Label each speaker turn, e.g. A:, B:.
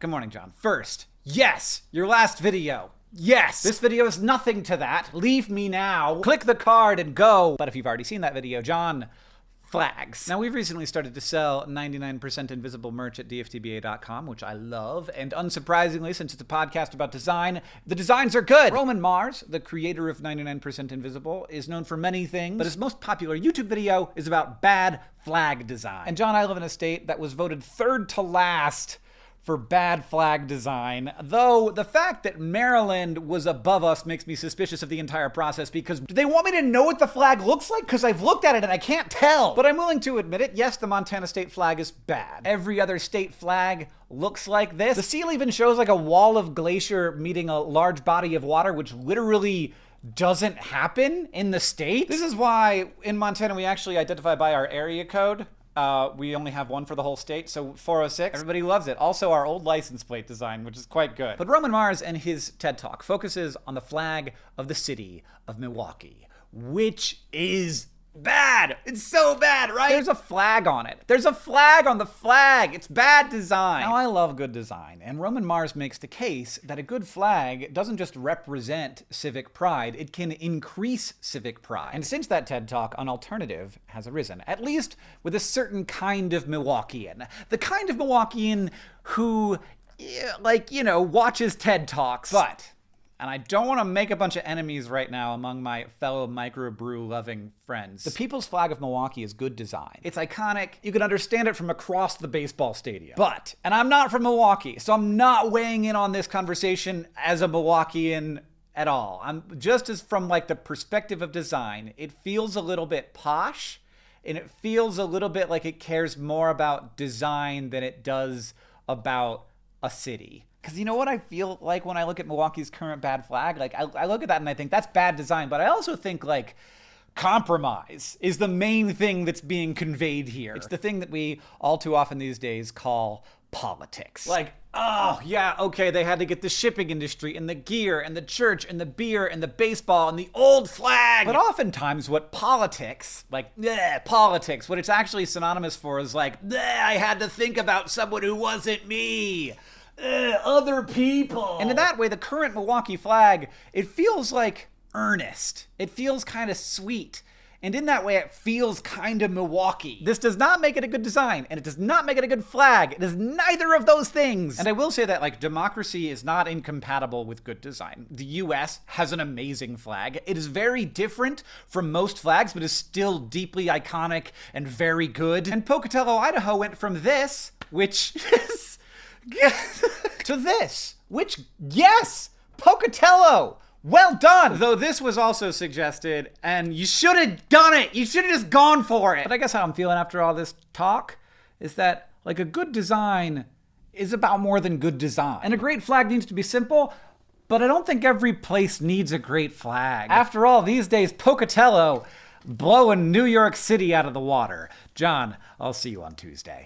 A: Good morning, John. First, yes, your last video. Yes! This video is nothing to that. Leave me now. Click the card and go. But if you've already seen that video, John, flags. Now, we've recently started to sell 99% invisible merch at dftba.com, which I love. And unsurprisingly, since it's a podcast about design, the designs are good. Roman Mars, the creator of 99% Invisible, is known for many things, but his most popular YouTube video is about bad flag design. And John, I live in a state that was voted third to last for bad flag design. Though the fact that Maryland was above us makes me suspicious of the entire process because do they want me to know what the flag looks like? Because I've looked at it and I can't tell. But I'm willing to admit it. Yes, the Montana state flag is bad. Every other state flag looks like this. The seal even shows like a wall of glacier meeting a large body of water, which literally doesn't happen in the state. This is why in Montana we actually identify by our area code. Uh, we only have one for the whole state, so 406. Everybody loves it. Also, our old license plate design, which is quite good. But Roman Mars and his TED Talk focuses on the flag of the city of Milwaukee, which is bad. It's so bad, right? There's a flag on it. There's a flag on the flag. It's bad design. Now, I love good design, and Roman Mars makes the case that a good flag doesn't just represent civic pride, it can increase civic pride. And since that TED Talk, an alternative has arisen, at least with a certain kind of Milwaukeean. The kind of Milwaukeean who, eh, like, you know, watches TED Talks. But and I don't want to make a bunch of enemies right now among my fellow microbrew loving friends. The people's flag of Milwaukee is good design. It's iconic. You can understand it from across the baseball stadium. But, and I'm not from Milwaukee, so I'm not weighing in on this conversation as a Milwaukeean at all. I'm just as from like the perspective of design, it feels a little bit posh and it feels a little bit like it cares more about design than it does about a city. Because you know what I feel like when I look at Milwaukee's current bad flag? Like, I, I look at that and I think that's bad design, but I also think, like, compromise is the main thing that's being conveyed here. It's the thing that we all too often these days call politics. Like, oh, yeah, okay, they had to get the shipping industry and the gear and the church and the beer and the baseball and the old flag. But oftentimes, what politics, like, bleh, politics, what it's actually synonymous for is like, I had to think about someone who wasn't me Eh, other people. And in that way, the current Milwaukee flag, it feels like earnest. It feels kind of sweet. And in that way, it feels kind of Milwaukee. This does not make it a good design, and it does not make it a good flag. It is neither of those things. And I will say that, like, democracy is not incompatible with good design. The US has an amazing flag. It is very different from most flags, but is still deeply iconic and very good. And Pocatello, Idaho went from this, which is to this, which, yes, Pocatello. Well done! Though this was also suggested, and you should have done it! You should have just gone for it! But I guess how I'm feeling after all this talk is that, like, a good design is about more than good design. And a great flag needs to be simple, but I don't think every place needs a great flag. After all, these days, Pocatello blowing New York City out of the water. John, I'll see you on Tuesday.